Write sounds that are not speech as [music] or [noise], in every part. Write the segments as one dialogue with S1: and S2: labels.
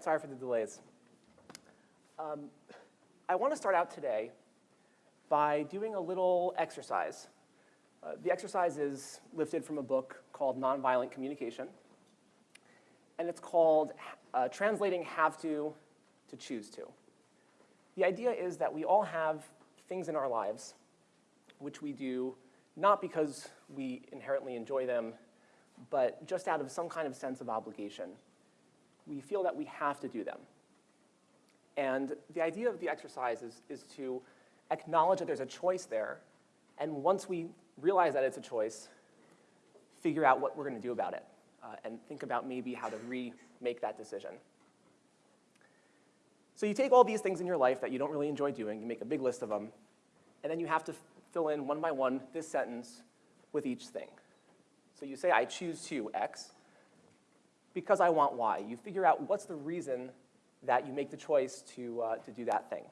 S1: right, sorry for the delays. Um, I want to start out today by doing a little exercise. Uh, the exercise is lifted from a book called Nonviolent Communication, and it's called uh, Translating Have To to Choose To. The idea is that we all have things in our lives which we do not because we inherently enjoy them, but just out of some kind of sense of obligation. We feel that we have to do them. And the idea of the exercise is, is to acknowledge that there's a choice there, and once we realize that it's a choice, figure out what we're going to do about it, uh, and think about maybe how to remake that decision. So you take all these things in your life that you don't really enjoy doing, you make a big list of them, and then you have to fill in one by one this sentence with each thing. So you say, I choose to X because I want why. You figure out what's the reason that you make the choice to, uh, to do that thing.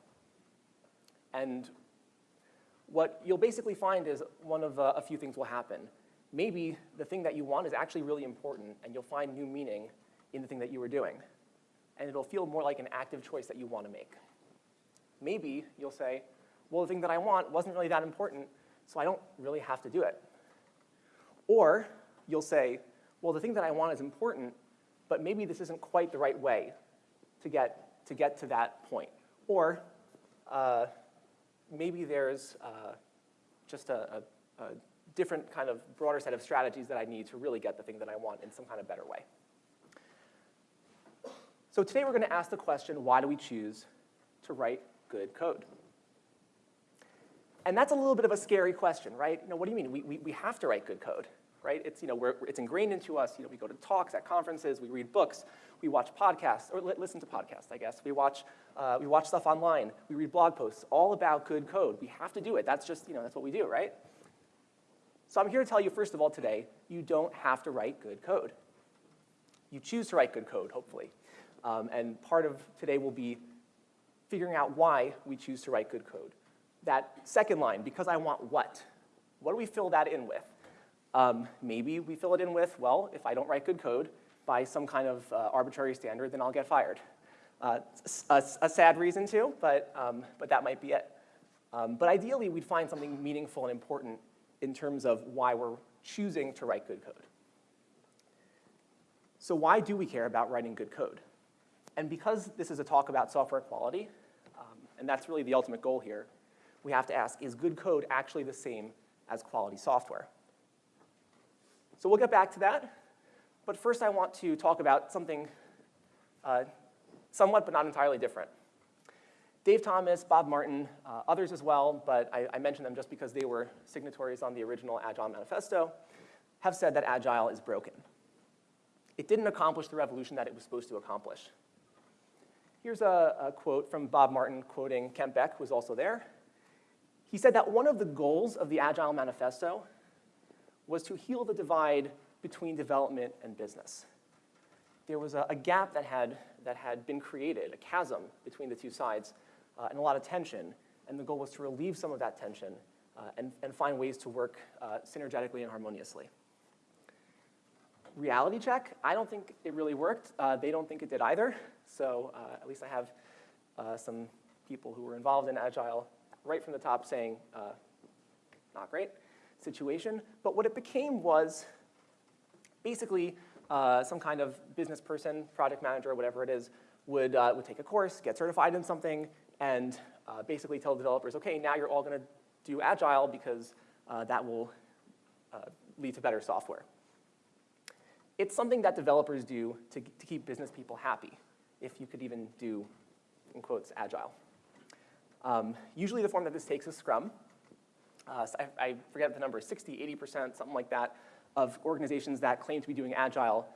S1: And what you'll basically find is one of uh, a few things will happen. Maybe the thing that you want is actually really important, and you'll find new meaning in the thing that you were doing. And it'll feel more like an active choice that you want to make. Maybe you'll say, well, the thing that I want wasn't really that important, so I don't really have to do it. Or you'll say, well, the thing that I want is important, but maybe this isn't quite the right way to get to, get to that point. Or uh, maybe there's uh, just a, a, a different kind of broader set of strategies that I need to really get the thing that I want in some kind of better way. So today we're going to ask the question, why do we choose to write good code? And that's a little bit of a scary question, right? You know, what do you mean? We, we, we have to write good code, right? It's, you know, it's ingrained into us. You know, we go to talks at conferences, we read books, we watch podcasts, or li listen to podcasts, I guess. We watch, uh, we watch stuff online, we read blog posts, all about good code. We have to do it. That's just, you know, that's what we do, right? So I'm here to tell you, first of all, today, you don't have to write good code. You choose to write good code, hopefully. Um, and part of today will be figuring out why we choose to write good code that second line, because I want what? What do we fill that in with? Um, maybe we fill it in with, well, if I don't write good code by some kind of uh, arbitrary standard, then I'll get fired. Uh, a, a, sad reason too, but, um, but that might be it. Um, but ideally, we'd find something meaningful and important in terms of why we're choosing to write good code. So why do we care about writing good code? And because this is a talk about software quality, um, and that's really the ultimate goal here, we have to ask, is good code actually the same as quality software? So we'll get back to that. But first I want to talk about something uh, somewhat but not entirely different. Dave Thomas, Bob Martin, uh, others as well, but I, I mention them just because they were signatories on the original Agile Manifesto, have said that Agile is broken. It didn't accomplish the revolution that it was supposed to accomplish. Here's a, a quote from Bob Martin quoting Kent Beck, who was also there. He said that one of the goals of the Agile Manifesto was to heal the divide between development and business. There was a, a gap that had, that had been created, a chasm between the two sides, uh, and a lot of tension, and the goal was to relieve some of that tension uh, and, and find ways to work uh, synergetically and harmoniously. Reality check, I don't think it really worked. Uh, they don't think it did either, so uh, at least I have uh, some people who were involved in Agile right from the top saying, not great situation. But what it became was basically uh, some kind of business person, project manager, whatever it is, would, uh, would take a course, get certified in something, and uh, basically tell developers, okay, now you're all gonna do Agile because uh, that will uh, lead to better software. It's something that developers do to, to keep business people happy, if you could even do, in quotes, Agile. Um, usually the form that this takes is Scrum. Uh, I, I, forget the number, 60, 80%, something like that, of organizations that claim to be doing Agile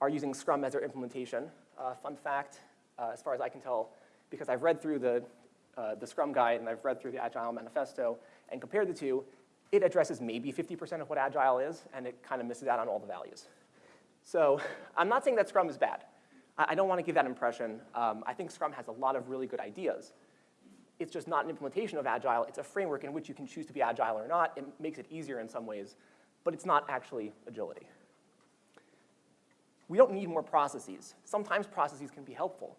S1: are using Scrum as their implementation. Uh, fun fact, uh, as far as I can tell, because I've read through the, uh, the Scrum guide and I've read through the Agile manifesto and compared the two, it addresses maybe 50% of what Agile is, and it kind of misses out on all the values. So I'm not saying that Scrum is bad. I, I don't want to give that impression. Um, I think Scrum has a lot of really good ideas it's just not an implementation of Agile. It's a framework in which you can choose to be Agile or not. It makes it easier in some ways, but it's not actually agility. We don't need more processes. Sometimes processes can be helpful,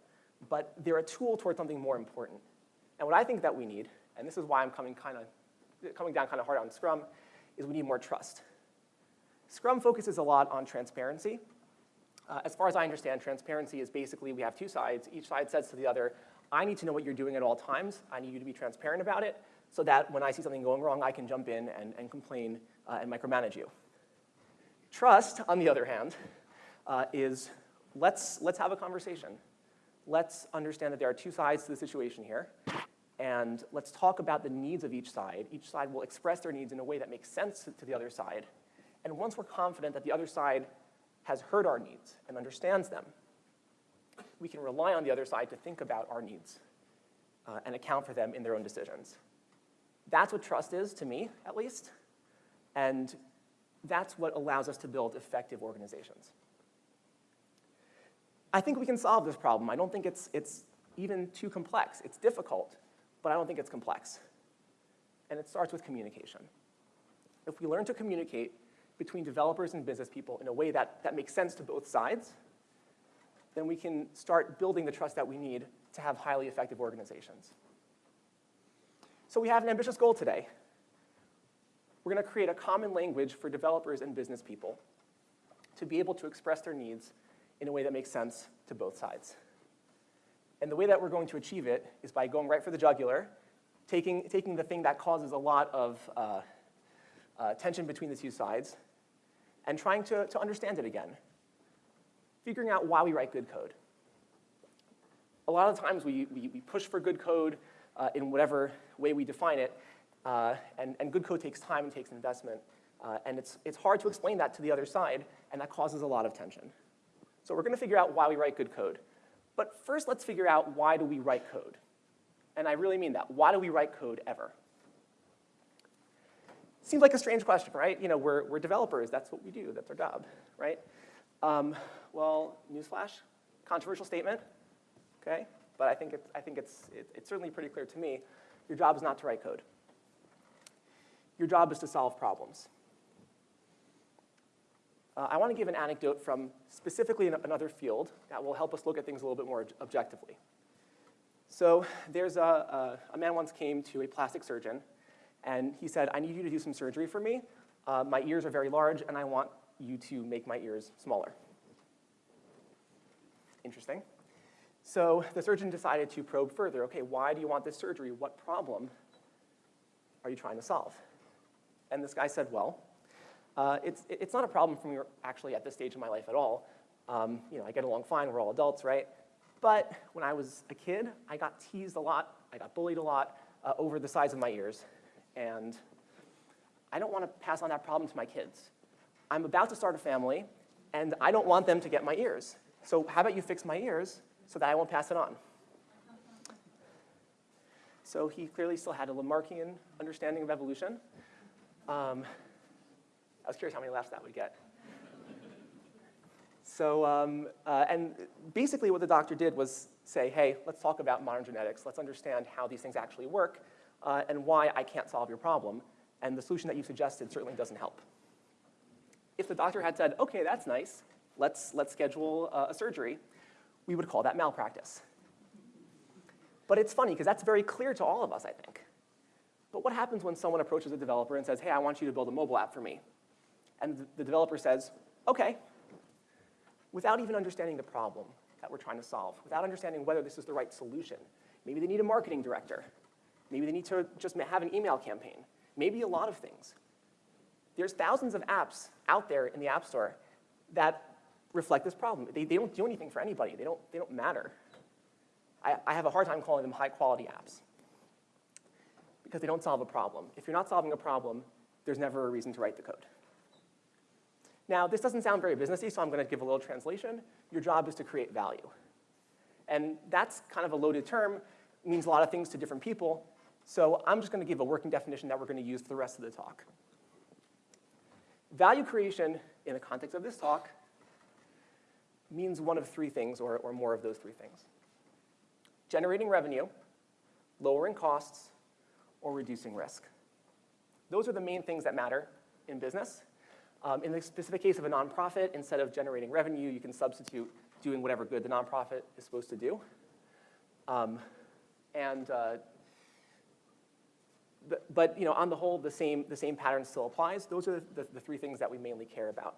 S1: but they're a tool towards something more important. And what I think that we need, and this is why I'm coming, kind of, coming down kind of hard on Scrum, is we need more trust. Scrum focuses a lot on transparency. Uh, as far as I understand, transparency is basically we have two sides. Each side says to the other, I need to know what you're doing at all times. I need you to be transparent about it so that when I see something going wrong, I can jump in and, and complain uh, and micromanage you. Trust, on the other hand, uh, is let's, let's have a conversation. Let's understand that there are two sides to the situation here, and let's talk about the needs of each side. Each side will express their needs in a way that makes sense to the other side. And once we're confident that the other side has heard our needs and understands them, we can rely on the other side to think about our needs uh, and account for them in their own decisions. That's what trust is, to me, at least. And that's what allows us to build effective organizations. I think we can solve this problem. I don't think it's, it's even too complex. It's difficult, but I don't think it's complex. And it starts with communication. If we learn to communicate between developers and business people in a way that, that makes sense to both sides, then we can start building the trust that we need to have highly effective organizations. So we have an ambitious goal today. We're going to create a common language for developers and business people to be able to express their needs in a way that makes sense to both sides. And the way that we're going to achieve it is by going right for the jugular, taking, taking the thing that causes a lot of uh, uh, tension between the two sides, and trying to, to understand it again, figuring out why we write good code. A lot of times we, we, we push for good code uh, in whatever way we define it, uh, and, and good code takes time and takes investment, uh, and it's, it's hard to explain that to the other side, and that causes a lot of tension. So we're gonna figure out why we write good code. But first, let's figure out why do we write code? And I really mean that. Why do we write code ever? Seems like a strange question, right? You know, we're, we're developers. That's what we do. That's our job, right? Um, well, newsflash, controversial statement, okay? But I think, it's, I think it's, it, it's certainly pretty clear to me. Your job is not to write code. Your job is to solve problems. Uh, I want to give an anecdote from specifically another field that will help us look at things a little bit more objectively. So there's a, a, a, man once came to a plastic surgeon, and he said, I need you to do some surgery for me. Uh, my ears are very large, and I want you to make my ears smaller. Interesting. So the surgeon decided to probe further. Okay, why do you want this surgery? What problem are you trying to solve? And this guy said, well, uh, it's, it's not a problem for me actually at this stage in my life at all. Um, you know, I get along fine, we're all adults, right? But when I was a kid, I got teased a lot, I got bullied a lot uh, over the size of my ears. And I don't want to pass on that problem to my kids. I'm about to start a family, and I don't want them to get my ears. So how about you fix my ears so that I won't pass it on? So he clearly still had a Lamarckian understanding of evolution. Um, I was curious how many laughs that would get. So, um, uh, and basically what the doctor did was say, hey, let's talk about modern genetics. Let's understand how these things actually work uh, and why I can't solve your problem. And the solution that you suggested certainly doesn't help. If the doctor had said, okay, that's nice, let's, let's schedule uh, a surgery, we would call that malpractice. But it's funny, because that's very clear to all of us, I think. But what happens when someone approaches a developer and says, hey, I want you to build a mobile app for me? And the developer says, okay, without even understanding the problem that we're trying to solve, without understanding whether this is the right solution. Maybe they need a marketing director. Maybe they need to just have an email campaign. Maybe a lot of things. There's thousands of apps out there in the App Store that reflect this problem. They, they don't do anything for anybody. They don't, they don't matter. I, I have a hard time calling them high-quality apps because they don't solve a problem. If you're not solving a problem, there's never a reason to write the code. Now, this doesn't sound very businessy, so I'm going to give a little translation. Your job is to create value. And that's kind of a loaded term, means a lot of things to different people. So I'm just going to give a working definition that we're going to use for the rest of the talk. Value creation in the context of this talk means one of three things, or, or more of those three things. Generating revenue, lowering costs, or reducing risk. Those are the main things that matter in business. Um, in the specific case of a nonprofit, instead of generating revenue, you can substitute doing whatever good the nonprofit is supposed to do. Um, and uh, but, you know, on the whole, the same, the same pattern still applies. Those are the, the three things that we mainly care about.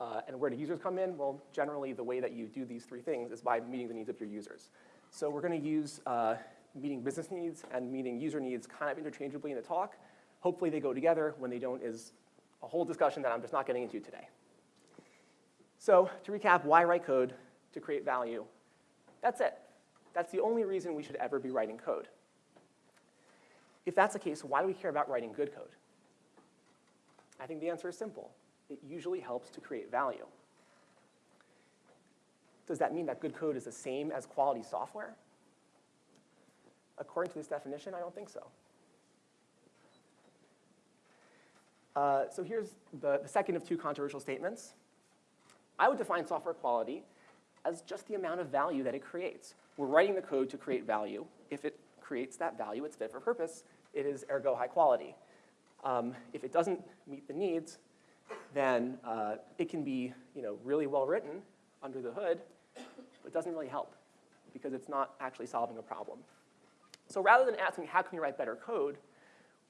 S1: Uh, and where do users come in? Well, generally, the way that you do these three things is by meeting the needs of your users. So we're going to use uh, meeting business needs and meeting user needs kind of interchangeably in the talk. Hopefully they go together. When they don't is a whole discussion that I'm just not getting into today. So to recap, why write code? To create value. That's it. That's the only reason we should ever be writing code. If that's the case, why do we care about writing good code? I think the answer is simple. It usually helps to create value. Does that mean that good code is the same as quality software? According to this definition, I don't think so. Uh, so here's the, the second of two controversial statements. I would define software quality as just the amount of value that it creates. We're writing the code to create value. If it creates that value, it's fit for purpose. It is ergo high quality. Um, if it doesn't meet the needs, then uh, it can be you know, really well written under the hood, but doesn't really help because it's not actually solving a problem. So rather than asking how can we write better code,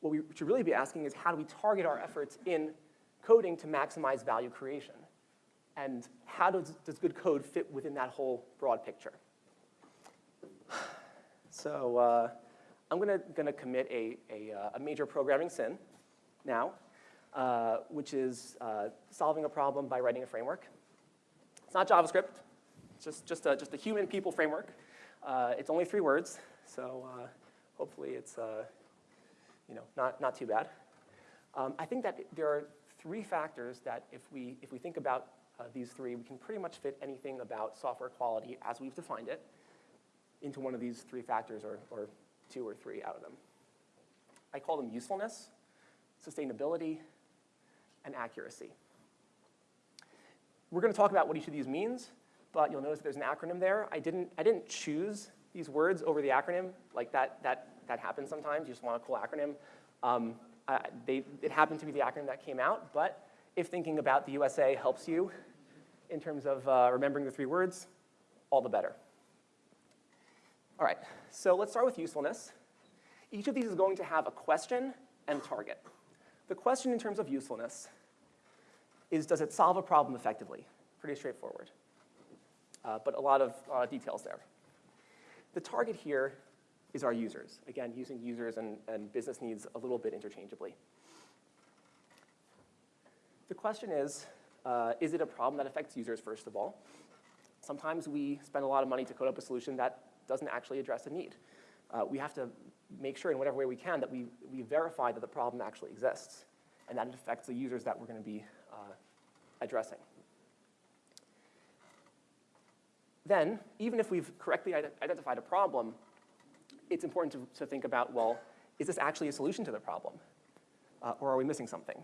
S1: what we should really be asking is how do we target our efforts in coding to maximize value creation? And how does, does good code fit within that whole broad picture? [sighs] So uh, I'm gonna, gonna commit a, a, uh, a, major programming sin now, uh, which is uh, solving a problem by writing a framework. It's not JavaScript, it's just, just, a, just a human people framework. Uh, it's only three words, so uh, hopefully it's you know, not, not too bad. Um, I think that there are three factors that if we, if we think about these three, we can pretty much fit anything about software quality as we've defined it into one of these three factors or, or two or three out of them. I call them usefulness, sustainability, and accuracy. We're going to talk about what each of these means, but you'll notice there's an acronym there. I didn't, I didn't choose these words over the acronym. Like that, that, that happens sometimes. You just want a cool acronym. Um, uh, they, it happened to be the acronym that came out, but if thinking about the USA helps you in terms of uh, remembering the three words, all the better. All right, so let's start with usefulness. Each of these is going to have a question and target. The question in terms of usefulness is, does it solve a problem effectively? Pretty straightforward, uh, but a lot of uh, details there. The target here is our users. Again, using users and, and business needs a little bit interchangeably. The question is, uh, is it a problem that affects users, first of all? Sometimes we spend a lot of money to code up a solution that doesn't actually address a need. Uh, we have to make sure in whatever way we can that we, we verify that the problem actually exists and that it affects the users that we're going to be uh, addressing. Then, even if we've correctly identified a problem, it's important to, to, think about, well, is this actually a solution to the problem? Uh, or are we missing something?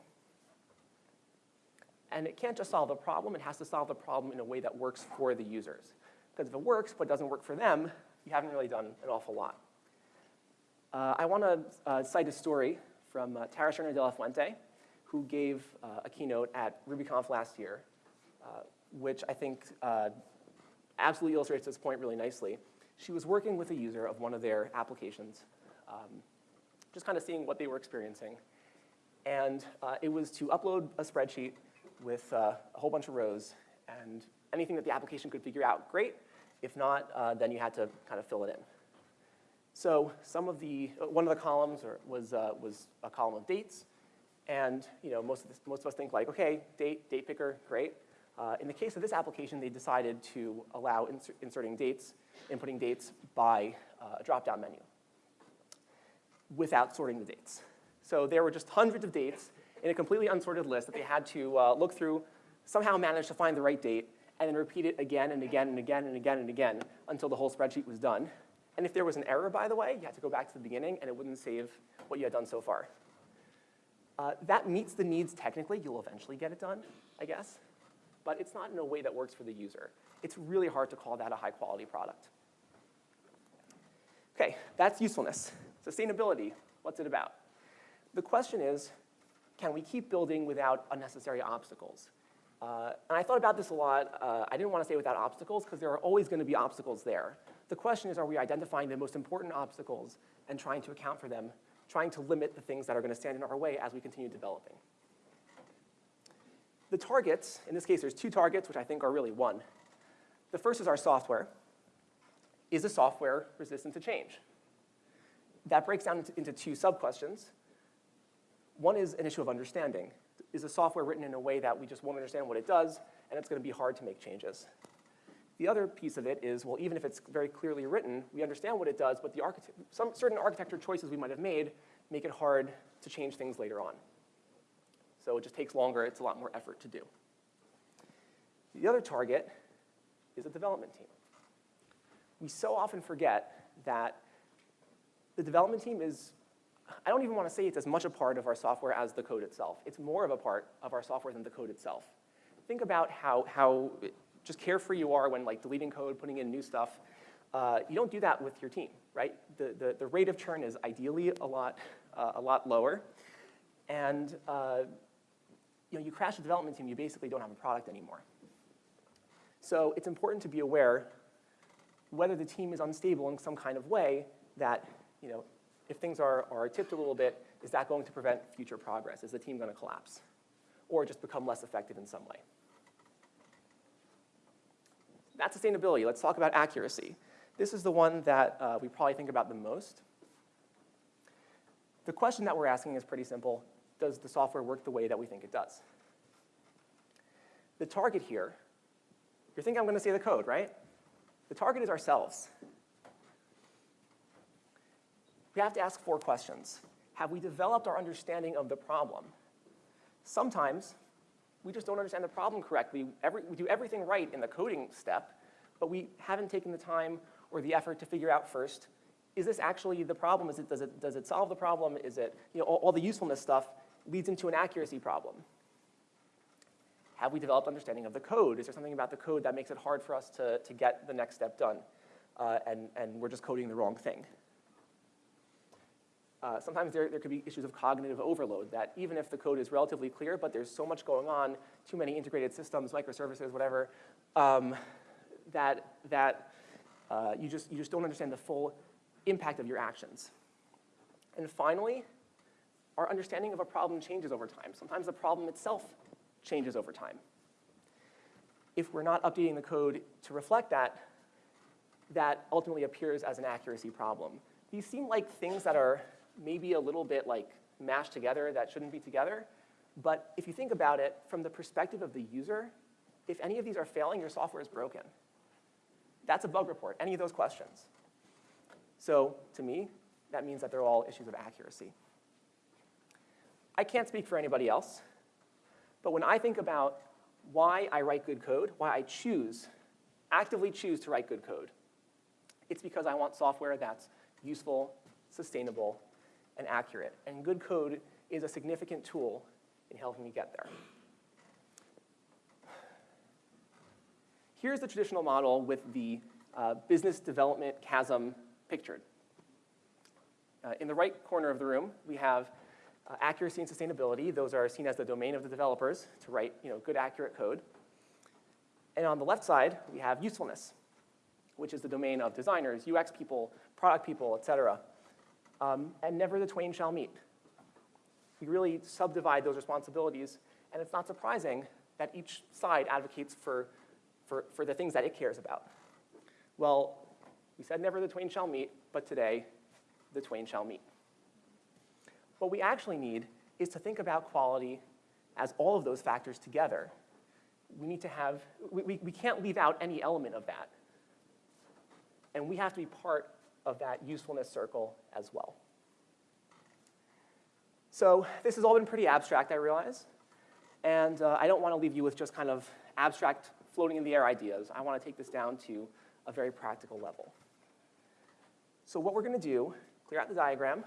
S1: And it can't just solve a problem, it has to solve the problem in a way that works for the users. Because if it works but doesn't work for them, you haven't really done an awful lot. Uh, I want to uh, cite a story from uh, Tara de la Fuente, who gave uh, a keynote at RubyConf last year, uh, which I think uh, absolutely illustrates this point really nicely. She was working with a user of one of their applications, um, just kind of seeing what they were experiencing. And it was to upload a spreadsheet with a whole bunch of rows, and anything that the application could figure out, great. If not, uh, then you had to kind of fill it in. So some of the, uh, one of the columns or, was, uh, was a column of dates. And you know, most, of this, most of us think like, okay, date, date picker, great. Uh, in the case of this application, they decided to allow insert, inserting dates, inputting dates by uh, a drop-down menu without sorting the dates. So there were just hundreds of dates in a completely unsorted list that they had to uh, look through, somehow manage to find the right date, and then repeat it again and again and again and again and again until the whole spreadsheet was done. And if there was an error, by the way, you had to go back to the beginning and it wouldn't save what you had done so far. Uh, that meets the needs technically. You'll eventually get it done, I guess. But it's not in a way that works for the user. It's really hard to call that a high quality product. Okay, that's usefulness. Sustainability, what's it about? The question is, can we keep building without unnecessary obstacles? Uh, and I thought about this a lot. Uh, I didn't want to say without obstacles because there are always going to be obstacles there. The question is, are we identifying the most important obstacles and trying to account for them, trying to limit the things that are going to stand in our way as we continue developing? The targets, in this case, there's two targets, which I think are really one. The first is our software. Is the software resistant to change? That breaks down into, into two sub-questions. One is an issue of understanding. Is the software written in a way that we just won't understand what it does, and it's going to be hard to make changes? The other piece of it is, well, even if it's very clearly written, we understand what it does, but the some certain architecture choices we might have made make it hard to change things later on. So it just takes longer, it's a lot more effort to do. The other target is a development team. We so often forget that the development team is, I don't even want to say it's as much a part of our software as the code itself. It's more of a part of our software than the code itself. Think about how, how just carefree you are when like deleting code, putting in new stuff. Uh, you don't do that with your team, right? The, the, the rate of churn is ideally a lot, uh, a lot lower. And uh, you know, you crash the development team, you basically don't have a product anymore. So it's important to be aware whether the team is unstable in some kind of way that, you know, if things are, are tipped a little bit, is that going to prevent future progress? Is the team going to collapse? Or just become less effective in some way? That's sustainability. Let's talk about accuracy. This is the one that uh, we probably think about the most. The question that we're asking is pretty simple does the software work the way that we think it does? The target here, you're thinking I'm going to say the code, right? The target is ourselves. We have to ask four questions. Have we developed our understanding of the problem? Sometimes we just don't understand the problem correctly. Every, we do everything right in the coding step, but we haven't taken the time or the effort to figure out first, is this actually the problem? Is it, does, it, does it solve the problem? Is it, you know, all, all the usefulness stuff leads into an accuracy problem. Have we developed understanding of the code? Is there something about the code that makes it hard for us to, to get the next step done? Uh, and, and we're just coding the wrong thing. Uh, sometimes there, there could be issues of cognitive overload that even if the code is relatively clear, but there's so much going on, too many integrated systems, microservices, whatever, um, that, that uh, you, just, you just don't understand the full impact of your actions. And finally, our understanding of a problem changes over time. Sometimes the problem itself changes over time. If we're not updating the code to reflect that, that ultimately appears as an accuracy problem. These seem like things that are maybe a little bit like mashed together that shouldn't be together, but if you think about it from the perspective of the user, if any of these are failing, your software is broken. That's a bug report, any of those questions. So to me, that means that they're all issues of accuracy. I can't speak for anybody else, but when I think about why I write good code, why I choose, actively choose to write good code, it's because I want software that's useful, sustainable, and accurate. And good code is a significant tool in helping me get there. Here's the traditional model with the uh, business development chasm pictured. Uh, in the right corner of the room, we have uh, accuracy and sustainability, those are seen as the domain of the developers to write you know, good, accurate code. And on the left side, we have usefulness, which is the domain of designers, UX people, product people, et cetera. Um, and never the twain shall meet. We really subdivide those responsibilities, and it's not surprising that each side advocates for, for, for the things that it cares about. Well, we said never the twain shall meet, but today, the twain shall meet. What we actually need is to think about quality as all of those factors together. We need to have, we, we, we can't leave out any element of that. And we have to be part of that usefulness circle as well. So this has all been pretty abstract, I realize. And uh, I don't want to leave you with just kind of abstract, floating in the air ideas. I want to take this down to a very practical level. So what we're going to do, clear out the diagram,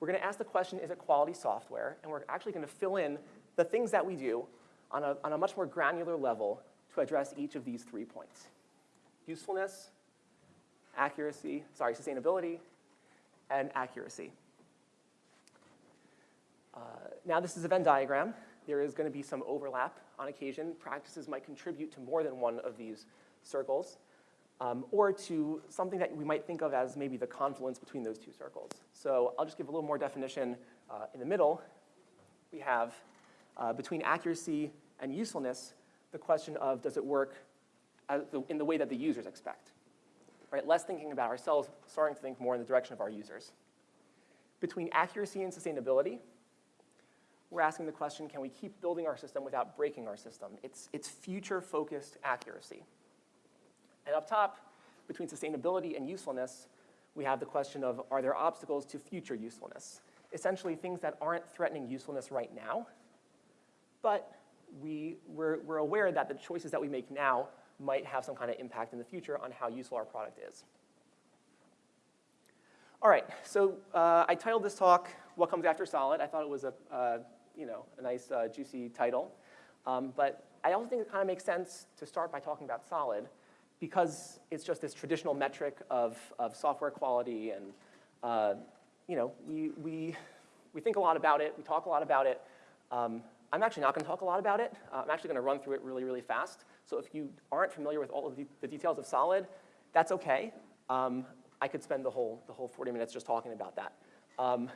S1: we're going to ask the question, is it quality software? And we're actually going to fill in the things that we do on a, on a much more granular level to address each of these three points. Usefulness, accuracy, sorry, sustainability, and accuracy. Uh, now this is a Venn diagram. There is going to be some overlap on occasion. Practices might contribute to more than one of these circles, um, or to something that we might think of as maybe the confluence between those two circles. So I'll just give a little more definition. Uh, in the middle, we have uh, between accuracy and usefulness, the question of does it work in the way that the users expect? Right, less thinking about ourselves, starting to think more in the direction of our users. Between accuracy and sustainability, we're asking the question, can we keep building our system without breaking our system? It's, it's future-focused accuracy. And up top, between sustainability and usefulness, we have the question of, are there obstacles to future usefulness? Essentially, things that aren't threatening usefulness right now, but we, we're, we're aware that the choices that we make now might have some kind of impact in the future on how useful our product is. All right, so uh, I titled this talk, What Comes After Solid. I thought it was a, uh, you know, a nice, uh, juicy title. Um, but I also think it kind of makes sense to start by talking about solid because it's just this traditional metric of, of software quality and, uh, you know, we, we, we think a lot about it, we talk a lot about it. Um, I'm actually not going to talk a lot about it. Uh, I'm actually going to run through it really, really fast. So if you aren't familiar with all of the, the details of solid, that's okay. Um, I could spend the whole, the whole 40 minutes just talking about that. Um,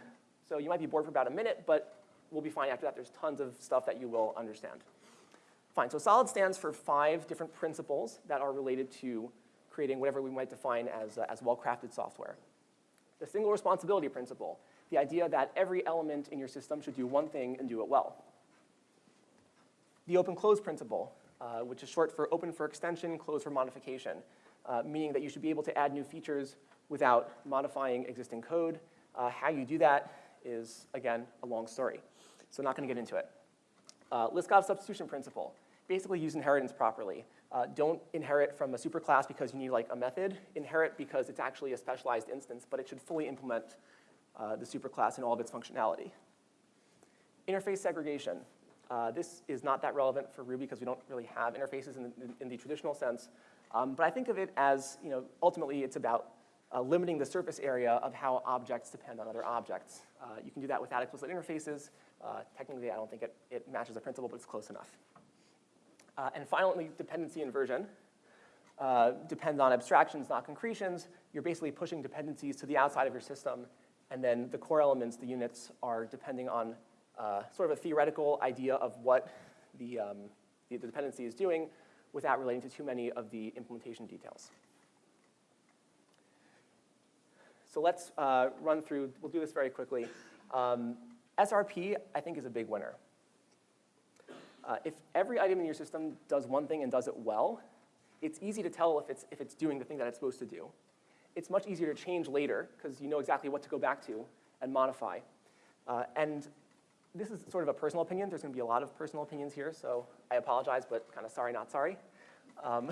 S1: so you might be bored for about a minute, but we'll be fine after that. There's tons of stuff that you will understand. Fine, so SOLID stands for five different principles that are related to creating whatever we might define as, uh, as well-crafted software. The single responsibility principle, the idea that every element in your system should do one thing and do it well. The open-close principle, uh, which is short for open for extension, closed for modification, uh, meaning that you should be able to add new features without modifying existing code. Uh, how you do that is, again, a long story. So not going to get into it. Uh, Liskov substitution principle. Basically use inheritance properly. Uh, don't inherit from a superclass because you need like a method. Inherit because it's actually a specialized instance, but it should fully implement uh, the superclass and all of its functionality. Interface segregation. Uh, this is not that relevant for Ruby because we don't really have interfaces in the, in the traditional sense. Um, but I think of it as, you know, ultimately it's about uh, limiting the surface area of how objects depend on other objects. Uh, you can do that without explicit interfaces. Uh, technically, I don't think it, it matches the principle, but it's close enough. Uh, and finally, dependency inversion uh, depends on abstractions, not concretions. You're basically pushing dependencies to the outside of your system, and then the core elements, the units, are depending on uh, sort of a theoretical idea of what the, um, the, the dependency is doing without relating to too many of the implementation details. So let's uh, run through, we'll do this very quickly. Um, SRP, I think, is a big winner. Uh, if every item in your system does one thing and does it well, it's easy to tell if it's, if it's doing the thing that it's supposed to do. It's much easier to change later because you know exactly what to go back to and modify. Uh, and this is sort of a personal opinion. There's going to be a lot of personal opinions here, so I apologize, but kind of sorry, not sorry. Um,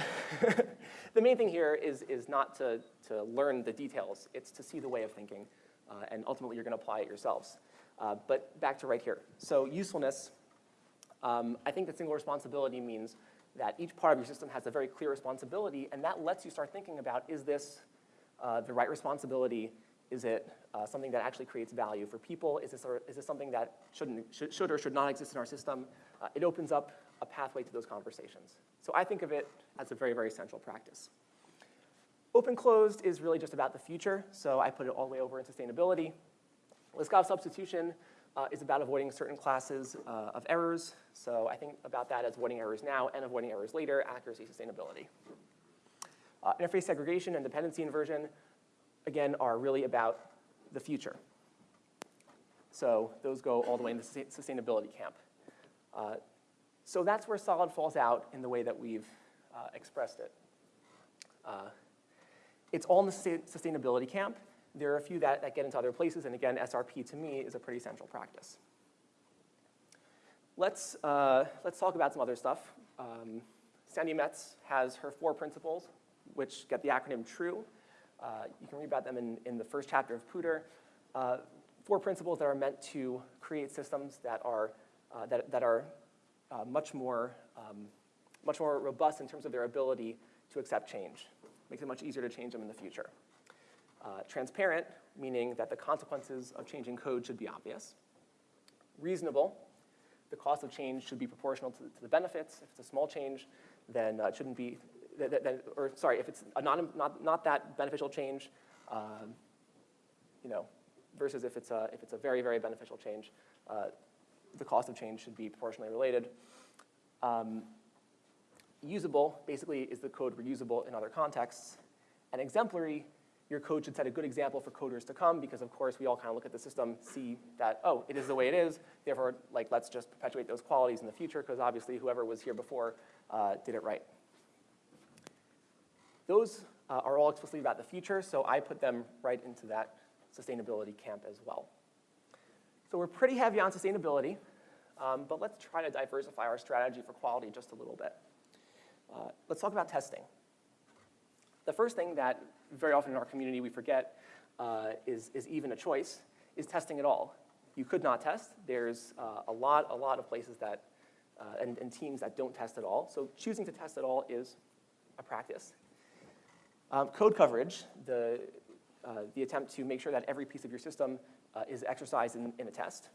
S1: [laughs] the main thing here is, is not to, to learn the details. It's to see the way of thinking, uh, and ultimately you're going to apply it yourselves. Uh, but back to right here. So usefulness, um, I think that single responsibility means that each part of your system has a very clear responsibility, and that lets you start thinking about, is this uh, the right responsibility? Is it uh, something that actually creates value for people? Is this, or, is this something that shouldn't, should, should or should not exist in our system? Uh, it opens up a pathway to those conversations. So I think of it as a very, very central practice. Open closed is really just about the future, so I put it all the way over in sustainability. Liskov substitution uh, is about avoiding certain classes uh, of errors, so I think about that as avoiding errors now and avoiding errors later, accuracy, sustainability. Uh, interface segregation and dependency inversion, again, are really about the future. So those go all the way into sustainability camp. Uh, so that's where solid falls out in the way that we've uh, expressed it. Uh, it's all in the sustainability camp. There are a few that, that get into other places, and again, SRP to me is a pretty central practice. Let's, uh, let's talk about some other stuff. Um, Sandi Metz has her four principles, which get the acronym TRUE. Uh, you can read about them in, in the first chapter of POODR. Uh, four principles that are meant to create systems that are, uh, that, that are uh, much, more, um, much more robust in terms of their ability to accept change. Makes it much easier to change them in the future. Uh, transparent, meaning that the consequences of changing code should be obvious. reasonable, the cost of change should be proportional to, to the benefits. If it's a small change, then it shouldn't be, th th th or sorry, if it's a non, not, not that beneficial change, um, you know, versus if it's a, if it's a very, very beneficial change, uh, the cost of change should be proportionally related. Um, usable basically is the code reusable in other contexts. And exemplary, your code should set a good example for coders to come because of course we all kind of look at the system, see that, oh, it is the way it is, therefore like let's just perpetuate those qualities in the future because obviously whoever was here before uh, did it right. Those uh, are all explicitly about the future, so I put them right into that sustainability camp as well. So we're pretty heavy on sustainability, um, but let's try to diversify our strategy for quality just a little bit. Uh, let's talk about testing. The first thing that very often in our community we forget uh, is, is even a choice, is testing at all. You could not test. There's uh, a, lot, a lot of places that, uh, and, and teams that don't test at all. So choosing to test at all is a practice. Um, code coverage, the, uh, the attempt to make sure that every piece of your system uh, is exercised in, in, a test.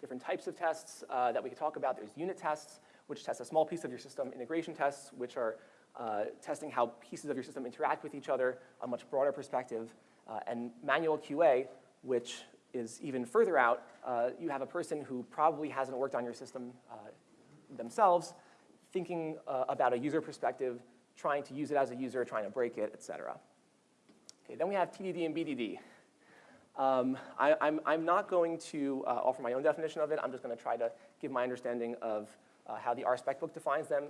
S1: Different types of tests uh, that we could talk about. There's unit tests, which test a small piece of your system, integration tests, which are uh, testing how pieces of your system interact with each other, a much broader perspective, uh, and manual QA, which is even further out. Uh, you have a person who probably hasn't worked on your system themselves, thinking about a user perspective, trying to use it as a user, trying to break it, et cetera. Okay, then we have TDD and BDD. Um, I, am not going to uh, offer my own definition of it. I'm just going to try to give my understanding of uh, how the RSpec book defines them.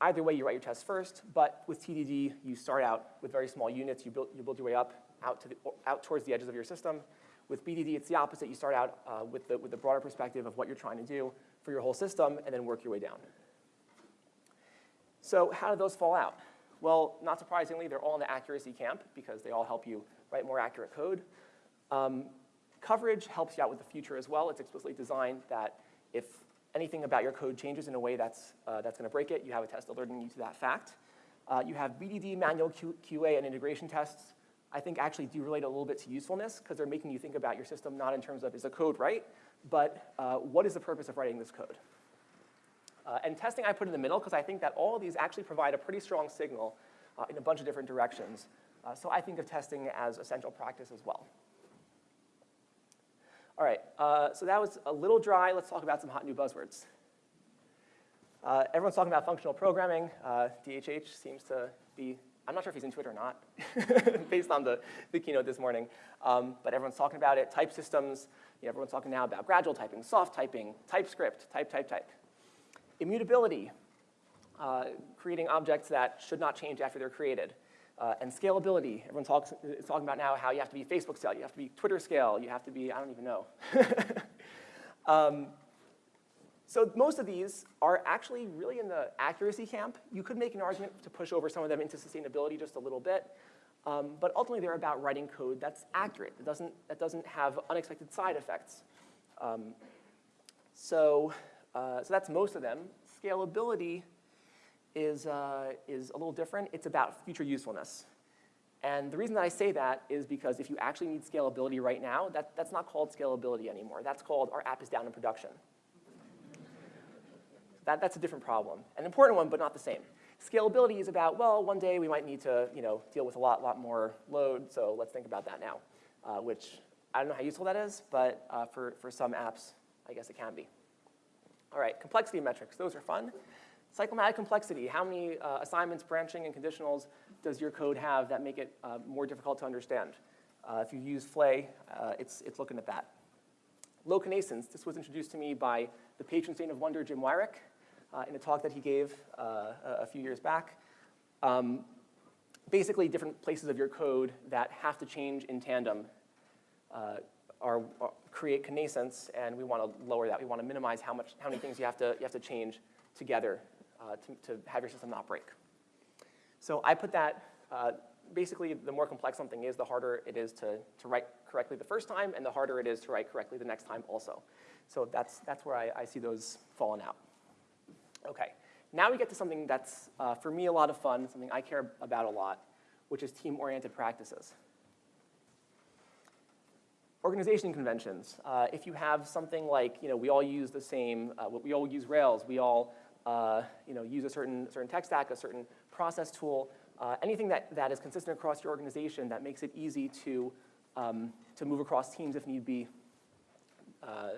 S1: Either way, you write your tests first, but with TDD, you start out with very small units. You build, you build your way up out, to the, out towards the edges of your system. With BDD, it's the opposite. You start out uh, with, the, with the broader perspective of what you're trying to do for your whole system, and then work your way down. So how do those fall out? Well, not surprisingly, they're all in the accuracy camp because they all help you write more accurate code. Um, coverage helps you out with the future as well. It's explicitly designed that if anything about your code changes in a way that's, uh, that's going to break it, you have a test alerting you to that fact. Uh, you have BDD, manual Q QA, and integration tests. I think actually do relate a little bit to usefulness because they're making you think about your system not in terms of is the code right, but uh, what is the purpose of writing this code? Uh, and testing I put in the middle because I think that all of these actually provide a pretty strong signal uh, in a bunch of different directions. Uh, so I think of testing as essential practice as well. All right, uh, so that was a little dry. Let's talk about some hot new buzzwords. Uh, everyone's talking about functional programming. DHH uh, seems to be, I'm not sure if he's into it or not, [laughs] based on the, the keynote this morning. Um, but everyone's talking about it. Type systems, you know, everyone's talking now about gradual typing, soft typing, TypeScript, type, type, type. Immutability, uh, creating objects that should not change after they're created. Uh, and scalability, everyone talks, is talking about now how you have to be Facebook scale, you have to be Twitter scale, you have to be, I don't even know. [laughs] um, so most of these are actually really in the accuracy camp. You could make an argument to push over some of them into sustainability just a little bit. Um, but ultimately, they're about writing code that's accurate, that doesn't, that doesn't have unexpected side effects. Um, so, uh, so that's most of them. Scalability is, uh, is a little different. It's about future usefulness. And the reason that I say that is because if you actually need scalability right now, that, that's not called scalability anymore. That's called our app is down in production. That, that's a different problem, an important one, but not the same. Scalability is about, well, one day we might need to you know, deal with a lot, lot more load, so let's think about that now, uh, which I don't know how useful that is, but uh, for, for some apps, I guess it can be. All right, complexity metrics, those are fun. Cyclomatic complexity, how many uh, assignments, branching, and conditionals does your code have that make it uh, more difficult to understand? Uh, if you use Flay, uh, it's, it's looking at that. Low connascence, this was introduced to me by the patron saint of wonder, Jim Weirich, uh, in a talk that he gave uh, a few years back. Um, basically, different places of your code that have to change in tandem are, are, create connascence, and we want to lower that. We want to minimize how, much, how many things you have to, you have to change together uh, to, to, have your system not break. So I put that, uh, basically the more complex something is, the harder it is to, to write correctly the first time, and the harder it is to write correctly the next time also. So that's, that's where I, I see those falling out. Okay, now we get to something that's, uh, for me, a lot of fun, something I care about a lot, which is team-oriented practices. Organization conventions. Uh, if you have something like, you know, we all use the same, uh, we all use Rails, we all, uh, you know, use a certain, certain tech stack, a certain process tool, uh, anything that, that is consistent across your organization that makes it easy to, um, to move across teams if need be, uh,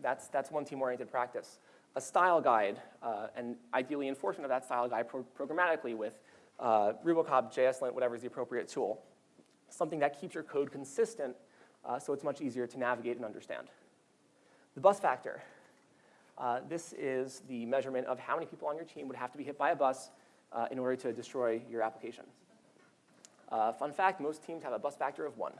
S1: that's, that's one team-oriented practice. A style guide, uh, and ideally enforcement of that style guide pro programmatically with Rubocop, JSLint, whatever is the appropriate tool. Something that keeps your code consistent uh, so it's much easier to navigate and understand. The bus factor. Uh, this is the measurement of how many people on your team would have to be hit by a bus uh, in order to destroy your application. Uh, fun fact, most teams have a bus factor of one.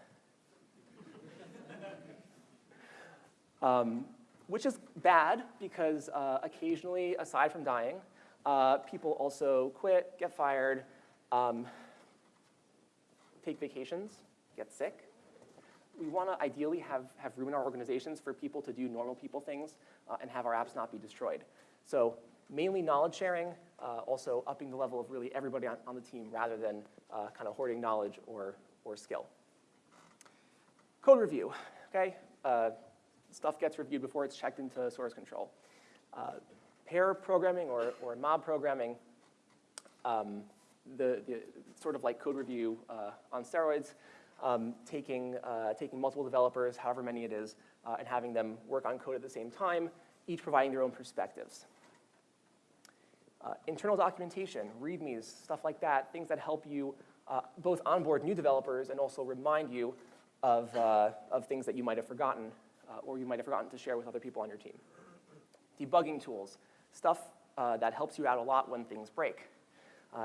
S1: [laughs] um, which is bad because uh, occasionally, aside from dying, uh, people also quit, get fired, um, take vacations, get sick. We want to ideally have, have room in our organizations for people to do normal people things uh, and have our apps not be destroyed. So mainly knowledge sharing, uh, also upping the level of really everybody on, on the team rather than uh, kind of hoarding knowledge or, or skill. Code review, okay? Uh, stuff gets reviewed before it's checked into source control. Uh, pair programming or, or mob programming, um, the, the, sort of like code review uh, on steroids, um, taking, uh, taking multiple developers, however many it is, uh, and having them work on code at the same time, each providing their own perspectives. Uh, internal documentation, readmes, stuff like that, things that help you uh, both onboard new developers and also remind you of, uh, of things that you might have forgotten uh, or you might have forgotten to share with other people on your team. Debugging tools, stuff that helps you out a lot when things break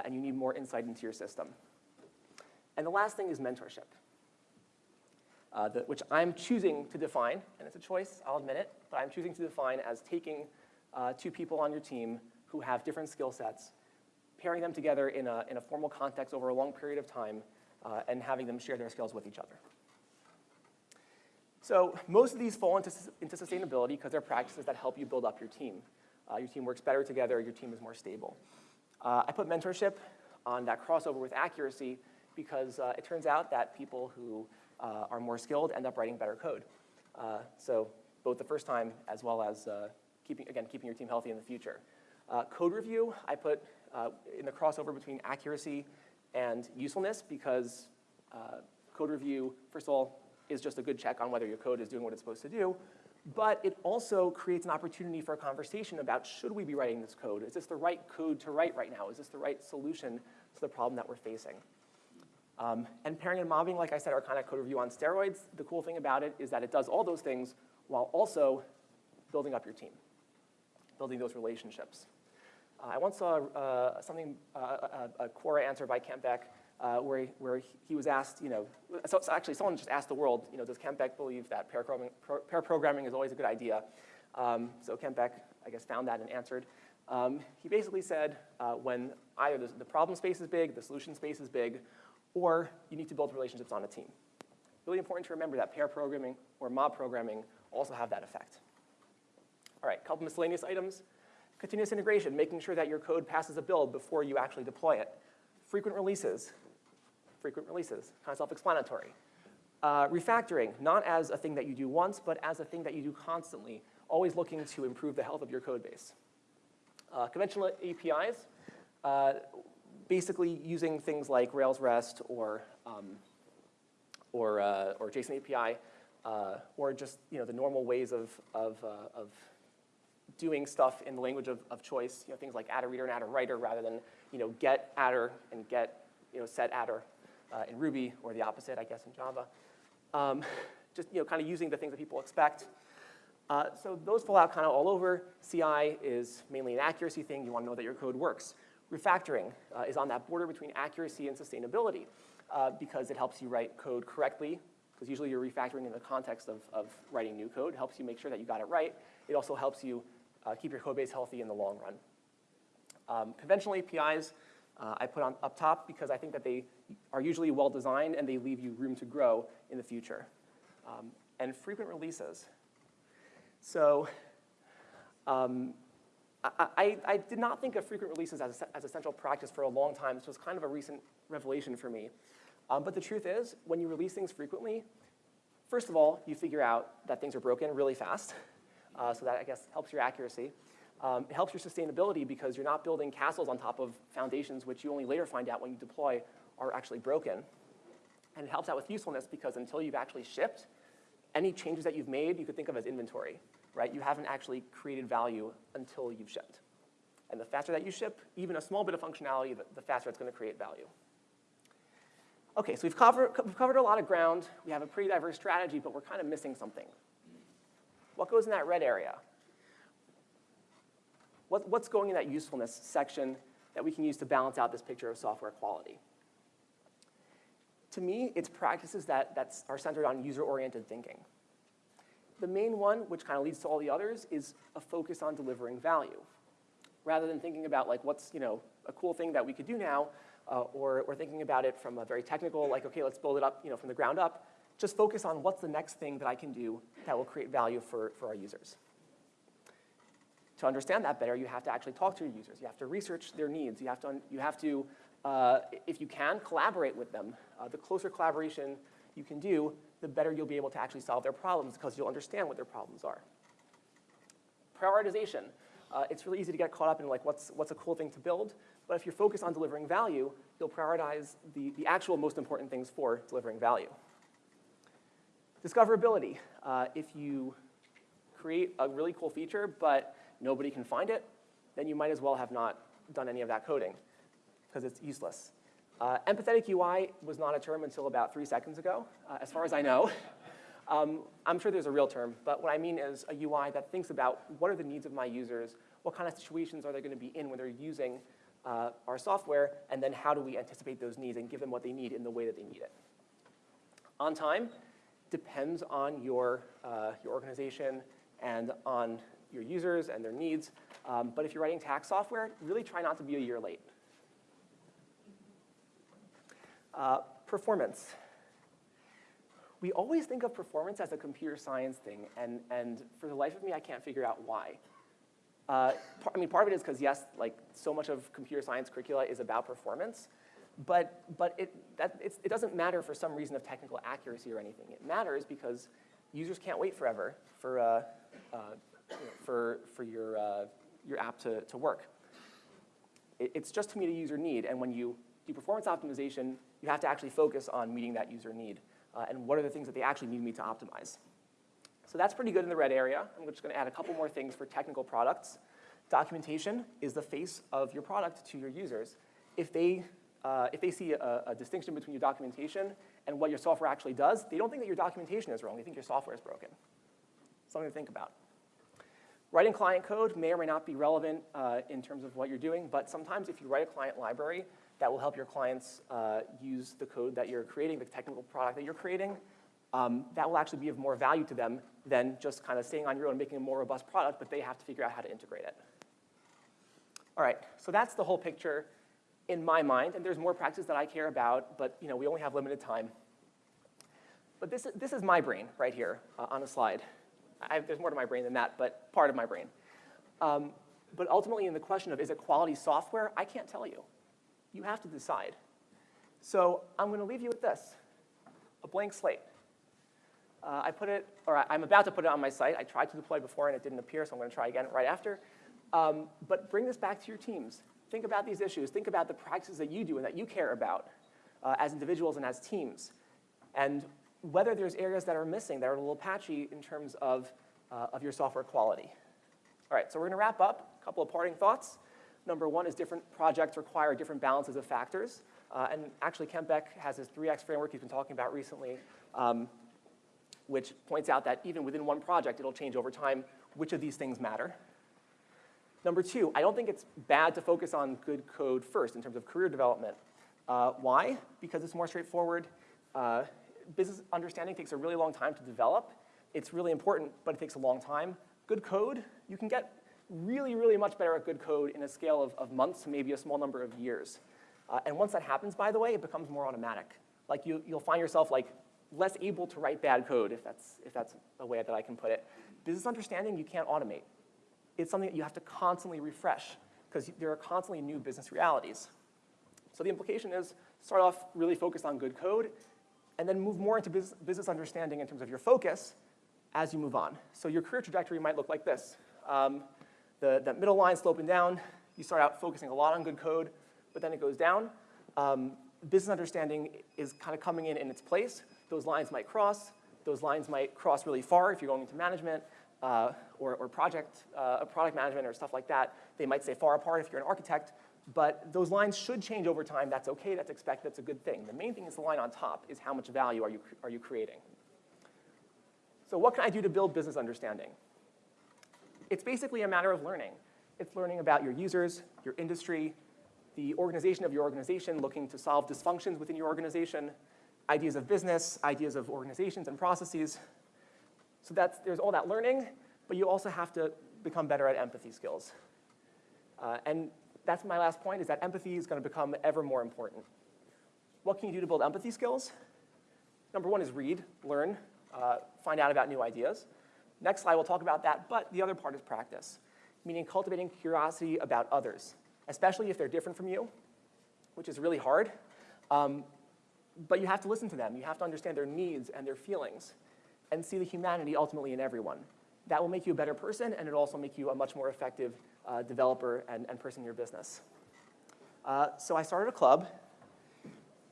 S1: and you need more insight into your system. And the last thing is mentorship, uh, which I'm choosing to define, and it's a choice, I'll admit it, but I'm choosing to define as taking uh, two people on your team who have different skill sets, pairing them together in a, in a formal context over a long period of time, uh, and having them share their skills with each other. So most of these fall into, into sustainability because they're practices that help you build up your team. Uh, your team works better together, your team is more stable. Uh, I put mentorship on that crossover with accuracy because uh, it turns out that people who uh, are more skilled end up writing better code. Uh, so both the first time as well as uh, keeping, again, keeping your team healthy in the future. code review, I put in the crossover between accuracy and usefulness because code review, first of all, is just a good check on whether your code is doing what it's supposed to do. But it also creates an opportunity for a conversation about should we be writing this code? Is this the right code to write right now? Is this the right solution to the problem that we're facing? Um, and pairing and mobbing, like I said, are kind of code review on steroids. The cool thing about it is that it does all those things while also building up your team, building those relationships. Uh, I once saw uh, something, uh, a, a Quora answer by Kent Beck uh, where, he, where he was asked, you know, so, so, actually someone just asked the world, you know, does Kent Beck believe that pair programming, pair programming is always a good idea? Um, so Kent Beck, I guess, found that and answered. Um, he basically said uh, when either the, the problem space is big, the solution space is big, or you need to build relationships on a team. Really important to remember that pair programming or mob programming also have that effect. All right, couple miscellaneous items. Continuous integration, making sure that your code passes a build before you actually deploy it. Frequent releases, frequent releases, kind of self-explanatory. Uh, refactoring, not as a thing that you do once, but as a thing that you do constantly, always looking to improve the health of your code base. Uh, conventional APIs, uh, basically using things like Rails REST or, um, or, uh, or JSON API, uh, or just you know, the normal ways of, of, uh, of doing stuff in the language of, of choice, you know, things like attr_reader and attr_writer rather than you know, get adder and get you know, set adder uh, in Ruby, or the opposite, I guess, in Java. Um, just you know, kind of using the things that people expect. Uh, so those fall out kind of all over. CI is mainly an accuracy thing. You want to know that your code works. Refactoring uh, is on that border between accuracy and sustainability uh, because it helps you write code correctly, because usually you're refactoring in the context of, of writing new code. It helps you make sure that you got it right. It also helps you uh, keep your code base healthy in the long run. Um, conventional APIs, uh, I put on up top because I think that they are usually well designed and they leave you room to grow in the future. Um, and frequent releases. So um, I, I, did not think of frequent releases as a, as a central practice for a long time. This was kind of a recent revelation for me. Um, but the truth is, when you release things frequently, first of all, you figure out that things are broken really fast. [laughs] Uh, so that, I guess, helps your accuracy. Um, it helps your sustainability because you're not building castles on top of foundations which you only later find out when you deploy are actually broken. And it helps out with usefulness because until you've actually shipped, any changes that you've made you could think of as inventory, right? You haven't actually created value until you've shipped. And the faster that you ship, even a small bit of functionality, the faster it's going to create value. Okay, so we've covered, we've covered a lot of ground. We have a pretty diverse strategy, but we're kind of missing something. What goes in that red area? What, what's going in that usefulness section that we can use to balance out this picture of software quality? To me, it's practices that, that are centered on user-oriented thinking. The main one, which kind of leads to all the others, is a focus on delivering value. Rather than thinking about like what's you know, a cool thing that we could do now, uh, or, or thinking about it from a very technical, like, okay, let's build it up you know, from the ground up, just focus on what's the next thing that I can do that will create value for, for our users. To understand that better, you have to actually talk to your users. You have to research their needs. You have to, you have to uh, if you can, collaborate with them. Uh, the closer collaboration you can do, the better you'll be able to actually solve their problems because you'll understand what their problems are. Prioritization. Uh, it's really easy to get caught up in like what's, what's a cool thing to build, but if you're focused on delivering value, you'll prioritize the, the actual most important things for delivering value. Discoverability. Uh, if you create a really cool feature, but nobody can find it, then you might as well have not done any of that coding because it's useless. Uh, empathetic UI was not a term until about three seconds ago, uh, as far as I know. [laughs] Um, I'm sure there's a real term, but what I mean is a UI that thinks about what are the needs of my users, what kind of situations are they going to be in when they're using uh, our software, and then how do we anticipate those needs and give them what they need in the way that they need it. On time depends on your, uh, your organization and on your users and their needs, um, but if you're writing tax software, really try not to be a year late. Uh, performance. We always think of performance as a computer science thing, and, and for the life of me, I can't figure out why. Uh, I mean, part of it is because, yes, like so much of computer science curricula is about performance, but, but it, that, it doesn't matter for some reason of technical accuracy or anything. It matters because users can't wait forever for, uh, uh, you know, for, for your, uh, your app to, to work. It, it's just to meet a user need, and when you do performance optimization, you have to actually focus on meeting that user need uh, and what are the things that they actually need me to optimize. So that's pretty good in the red area. I'm just gonna add a couple more things for technical products. Documentation is the face of your product to your users. If they, uh, if they see a, a distinction between your documentation and what your software actually does, they don't think that your documentation is wrong, they think your software is broken. Something to think about. Writing client code may or may not be relevant uh, in terms of what you're doing, but sometimes if you write a client library, that will help your clients uh, use the code that you're creating, the technical product that you're creating. Um, that will actually be of more value to them than just kind of staying on your own, making a more robust product, but they have to figure out how to integrate it. All right, so that's the whole picture in my mind, and there's more practices that I care about, but you know, we only have limited time. But this, this is my brain right here uh, on a slide. I, there's more to my brain than that, but part of my brain. Um, but ultimately, in the question of is it quality software, I can't tell you you have to decide. So I'm going to leave you with this, a blank slate. Uh, I put it, or I'm about to put it on my site. I tried to deploy before and it didn't appear, so I'm going to try again right after. Um, but bring this back to your teams. Think about these issues. Think about the practices that you do and that you care about uh, as individuals and as teams. And whether there's areas that are missing, that are a little patchy in terms of, uh, of your software quality. All right, so we're going to wrap up. A couple of parting thoughts. Number one is different projects require different balances of factors. Uh, and actually, Kent Beck has his 3X framework he's been talking about recently, um, which points out that even within one project, it'll change over time which of these things matter. Number two, I don't think it's bad to focus on good code first in terms of career development. Uh, why? Because it's more straightforward. Uh, business understanding takes a really long time to develop. It's really important, but it takes a long time. Good code, you can get really, really much better at good code in a scale of, of months maybe a small number of years. Uh, and once that happens, by the way, it becomes more automatic. Like you, you'll find yourself like less able to write bad code, if that's, if that's a way that I can put it. Business understanding, you can't automate. It's something that you have to constantly refresh because there are constantly new business realities. So the implication is start off really focused on good code, and then move more into bus business understanding in terms of your focus as you move on. So your career trajectory might look like this. Um, the, that middle line sloping down, you start out focusing a lot on good code, but then it goes down. Um, business understanding is kind of coming in in its place. Those lines might cross. Those lines might cross really far if you're going into management uh, or, or project, uh, product management or stuff like that. They might stay far apart if you're an architect, but those lines should change over time. That's okay, that's expected, that's a good thing. The main thing is the line on top, is how much value are you, are you creating. So what can I do to build business understanding? It's basically a matter of learning. It's learning about your users, your industry, the organization of your organization, looking to solve dysfunctions within your organization, ideas of business, ideas of organizations and processes. So that's, there's all that learning, but you also have to become better at empathy skills. Uh, and that's my last point, is that empathy is going to become ever more important. What can you do to build empathy skills? Number one is read, learn, uh, find out about new ideas. Next slide, we'll talk about that, but the other part is practice, meaning cultivating curiosity about others, especially if they're different from you, which is really hard. Um, but you have to listen to them. You have to understand their needs and their feelings and see the humanity ultimately in everyone. That will make you a better person, and it'll also make you a much more effective uh, developer and, and, person in your business. Uh, so I started a club,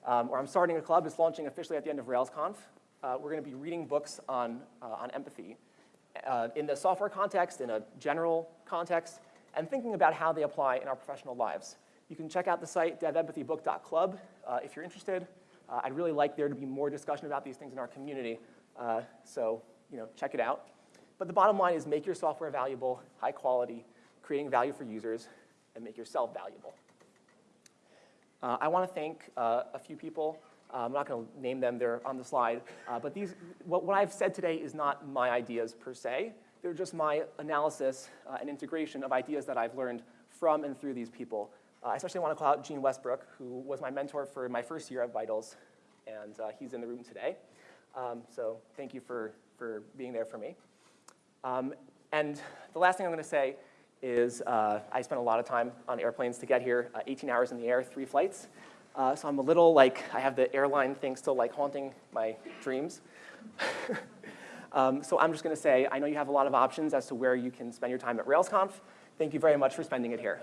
S1: um, or I'm starting a club. It's launching officially at the end of RailsConf. Uh, we're going to be reading books on, uh, on empathy uh, in the software context, in a general context, and thinking about how they apply in our professional lives. You can check out the site devempathybook.club uh, if you're interested. I'd really like there to be more discussion about these things in our community, so you know, check it out. But the bottom line is make your software valuable, high quality, creating value for users, and make yourself valuable. Uh, I want to thank uh, a few people. Uh, I'm not going to name them, they're on the slide. Uh, but these, what, what, I've said today is not my ideas per se. They're just my analysis uh, and integration of ideas that I've learned from and through these people. Uh, I especially want to call out Gene Westbrook, who was my mentor for my first year at Vitals, and he's in the room today. Um, so thank you for, for being there for me. Um, and the last thing I'm going to say is uh, I spent a lot of time on airplanes to get here, uh, 18 hours in the air, three flights. Uh, so I'm a little like, I have the airline thing still like haunting my dreams. [laughs] um, so I'm just going to say, I know you have a lot of options as to where you can spend your time at RailsConf. Thank you very much for spending it here.